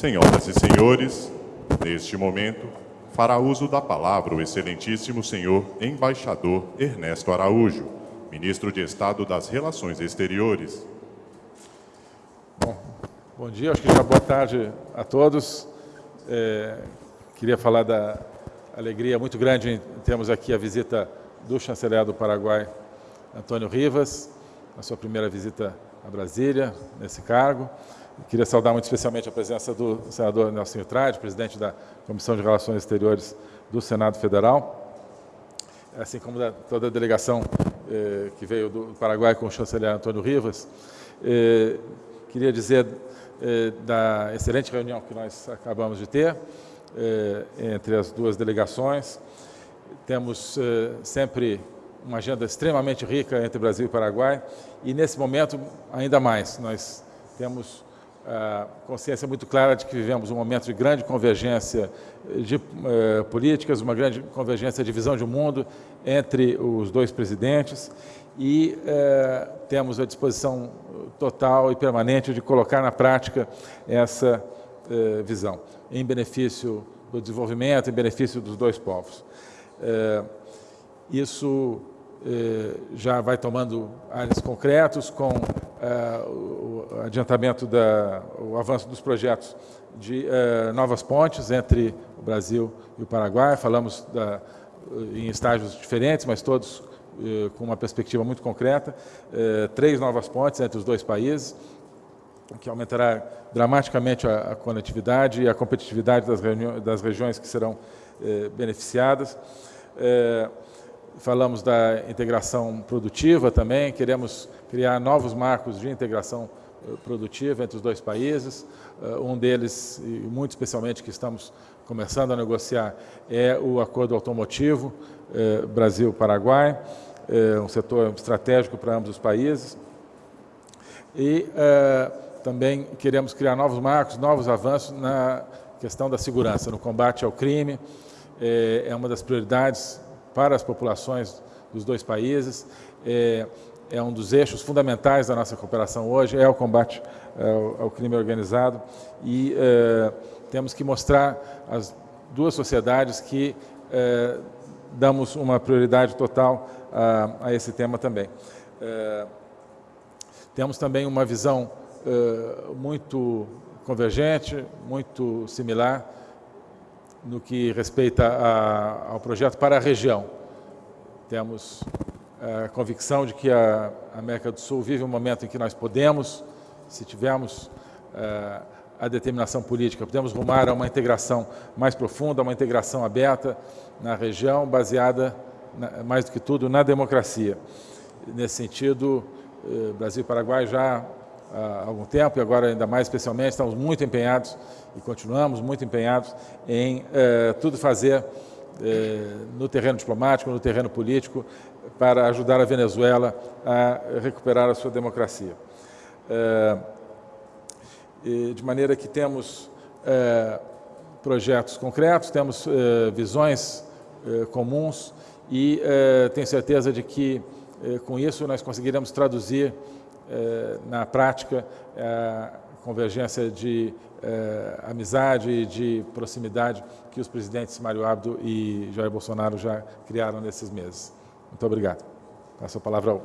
Senhoras e senhores, neste momento, fará uso da palavra o excelentíssimo senhor embaixador Ernesto Araújo, ministro de Estado das Relações Exteriores. Bom, bom dia, acho que já boa tarde a todos. É, queria falar da alegria muito grande em termos aqui a visita do chanceler do Paraguai, Antônio Rivas, a sua primeira visita a Brasília, nesse cargo. Queria saudar muito especialmente a presença do senador Nelson Trade, presidente da Comissão de Relações Exteriores do Senado Federal, assim como da, toda a delegação eh, que veio do Paraguai com o chanceler Antônio Rivas. Eh, queria dizer eh, da excelente reunião que nós acabamos de ter eh, entre as duas delegações. Temos eh, sempre uma agenda extremamente rica entre Brasil e Paraguai e, nesse momento, ainda mais. Nós temos consciência muito clara de que vivemos um momento de grande convergência de eh, políticas, uma grande convergência de visão de mundo entre os dois presidentes e eh, temos a disposição total e permanente de colocar na prática essa eh, visão, em benefício do desenvolvimento, em benefício dos dois povos. Eh, isso já vai tomando áreas concretos com eh, o adiantamento, da, o avanço dos projetos de eh, novas pontes entre o Brasil e o Paraguai. Falamos da, em estágios diferentes, mas todos com uma perspectiva muito concreta. Três novas pontes entre os dois países, que aumentará dramaticamente a, a conectividade e a competitividade das, das regiões que serão beneficiadas falamos da integração produtiva também, queremos criar novos marcos de integração eh, produtiva entre os dois países. Eh, um deles, muito especialmente que estamos começando a negociar, é o acordo automotivo eh, Brasil-Paraguai, um setor estratégico para ambos os países. E também queremos criar novos marcos, novos avanços na questão da segurança, no combate ao crime. É uma das prioridades para as populações dos dois países. É, é um dos eixos fundamentais da nossa cooperação hoje, é o combate ao, ao crime organizado e é, temos que mostrar às duas sociedades que é, damos uma prioridade total a, a esse tema também. É, temos também uma visão é, muito convergente, muito similar no que respeita a, ao projeto para a região. Temos a convicção de que a América do Sul vive um momento em que nós podemos, se tivermos uh, a determinação política, podemos rumar a uma integração mais profunda, uma integração aberta na região, baseada, mais do que tudo, na democracia. Nesse sentido, uh, Brasil e Paraguai já há algum tempo e agora ainda mais especialmente estamos muito empenhados e continuamos muito empenhados em eh, tudo fazer eh, no terreno diplomático, no terreno político, para ajudar a Venezuela a recuperar a sua democracia. Eh, de maneira que temos projetos concretos, temos visões comuns e tenho certeza de que com isso nós conseguiremos traduzir na prática a convergência de eh, amizade e de proximidade que os presidentes Mário Abdo e Jair Bolsonaro já criaram nesses meses. Muito obrigado. Passo a palavra ao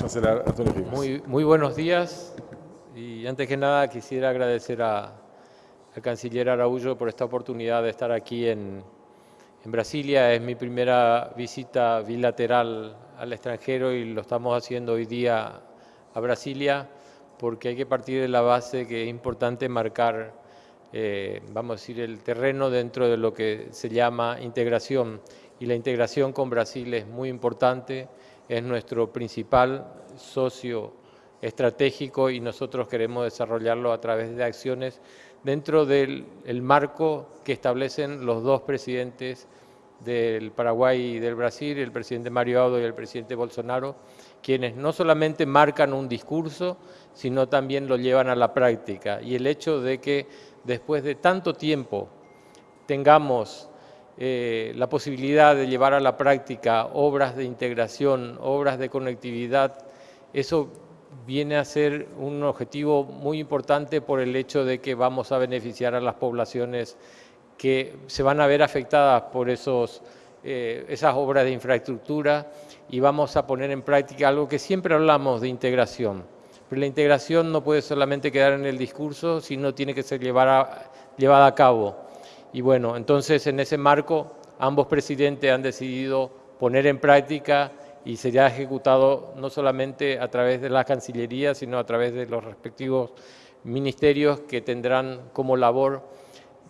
chanceler Antonio Rivas. Muy, muy buenos días antes que nada quisiera agradecer a, al canciller Araújo por esta oportunidad de estar aquí en, en Brasilia. Es mi primera visita bilateral al extranjero y lo estamos haciendo hoy día a Brasilia porque hay que partir de la base que es importante marcar, eh, vamos a decir, el terreno dentro de lo que se llama integración. Y la integración con Brasil es muy importante, es nuestro principal socio estratégico y nosotros queremos desarrollarlo a través de acciones dentro del marco que establecen los dos presidentes del Paraguay y del Brasil, el presidente Mario Audo y el presidente Bolsonaro, quienes no solamente marcan un discurso, sino también lo llevan a la práctica. Y el hecho de que después de tanto tiempo tengamos eh, la posibilidad de llevar a la práctica obras de integración, obras de conectividad, eso viene a ser un objetivo muy importante por el hecho de que vamos a beneficiar a las poblaciones que se van a ver afectadas por esos, eh, esas obras de infraestructura y vamos a poner en práctica algo que siempre hablamos de integración. Pero la integración no puede solamente quedar en el discurso, sino tiene que ser llevada, llevada a cabo. Y bueno, entonces en ese marco ambos presidentes han decidido poner en práctica y será ejecutado no solamente a través de la Cancillería, sino a través de los respectivos ministerios que tendrán como labor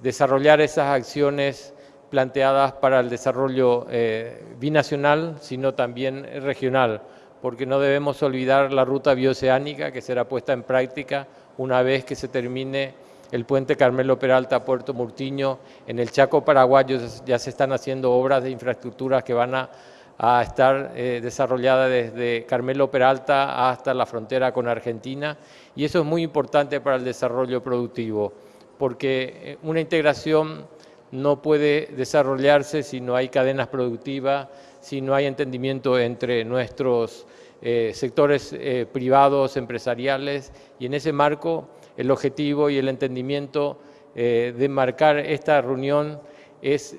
desarrollar esas acciones planteadas para el desarrollo eh, binacional, sino también regional, porque no debemos olvidar la ruta bioceánica que será puesta en práctica una vez que se termine el puente Carmelo Peralta Puerto Murtiño. En el Chaco paraguayo ya se están haciendo obras de infraestructura que van a estar eh, desarrollada desde Carmelo Peralta hasta la frontera con Argentina y eso es muy importante para el desarrollo productivo porque eh, una integración no puede desarrollarse si no hay cadenas productivas, si no hay entendimiento entre nuestros eh, sectores privados, empresariales. Y en ese marco el objetivo y el entendimiento de marcar esta reunión es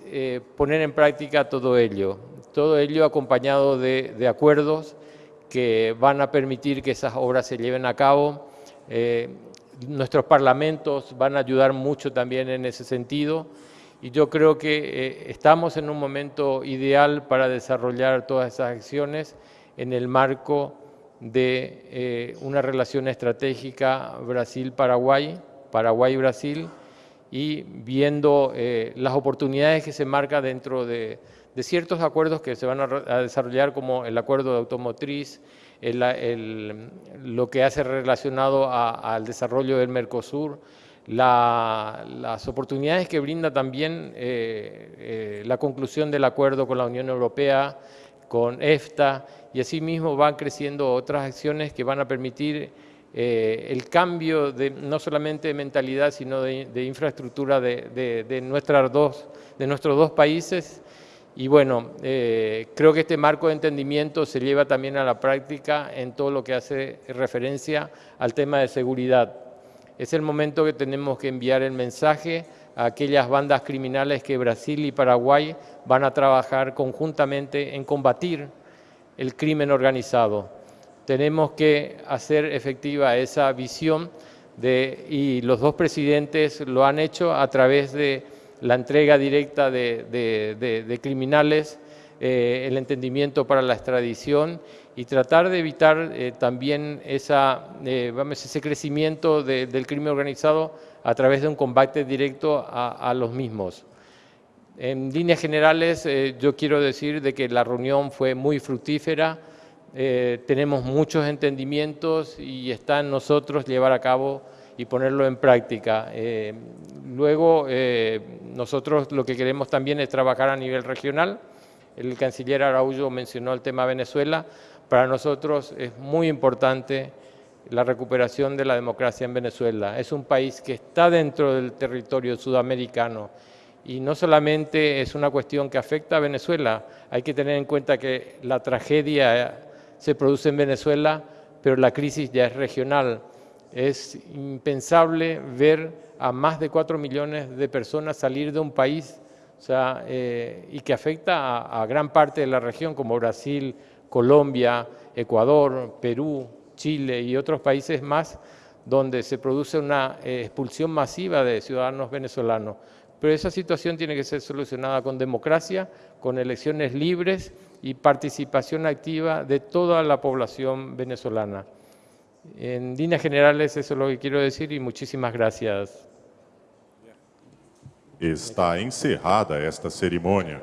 poner en práctica todo ello. Todo ello acompañado de, acuerdos que van a permitir que esas obras se lleven a cabo. Eh, nuestros parlamentos van a ayudar mucho también en ese sentido y yo creo que eh, estamos en un momento ideal para desarrollar todas esas acciones en el marco de eh, una relación estratégica Brasil-Paraguay, Paraguay-Brasil, y viendo las oportunidades que se marcan dentro de, de ciertos acuerdos que se van a, desarrollar como el acuerdo de automotriz, lo que hace relacionado al desarrollo del Mercosur, las oportunidades que brinda también eh, eh, la conclusión del acuerdo con la Unión Europea, con EFTA, y asimismo van creciendo otras acciones que van a permitir eh, el cambio no solamente de mentalidad, sino de, infraestructura de, nuestros dos países y bueno, creo que este marco de entendimiento se lleva también a la práctica en todo lo que hace referencia al tema de seguridad. Es el momento que tenemos que enviar el mensaje a aquellas bandas criminales que Brasil y Paraguay van a trabajar conjuntamente en combatir el crimen organizado. Tenemos que hacer efectiva esa visión de, y los dos presidentes lo han hecho a través de la entrega directa de, criminales, eh, el entendimiento para la extradición y tratar de evitar eh, también esa, eh, ese crecimiento del crimen organizado a través de un combate directo a, los mismos. En líneas generales, yo quiero decir de que la reunión fue muy fructífera, tenemos muchos entendimientos y está en nosotros llevar a cabo y ponerlo en práctica. Luego, nosotros lo que queremos también es trabajar a nivel regional. El canciller Araújo mencionó el tema Venezuela. Para nosotros es muy importante la recuperación de la democracia en Venezuela. Es un país que está dentro del territorio sudamericano y no solamente es una cuestión que afecta a Venezuela, hay que tener en cuenta que la tragedia se produce en Venezuela, pero la crisis ya es regional. Es impensable ver a más de 4 millones de personas salir de un país eh, y que afecta a, gran parte de la región como Brasil, Colombia, Ecuador, Perú, Chile y otros países más donde se produce una eh, expulsión masiva de ciudadanos venezolanos. Pero esa situación tiene que ser solucionada con democracia, con elecciones libres y participación activa de toda la población venezolana. En líneas generales eso es lo que quiero decir y muchísimas gracias. Está encerrada esta cerimônia.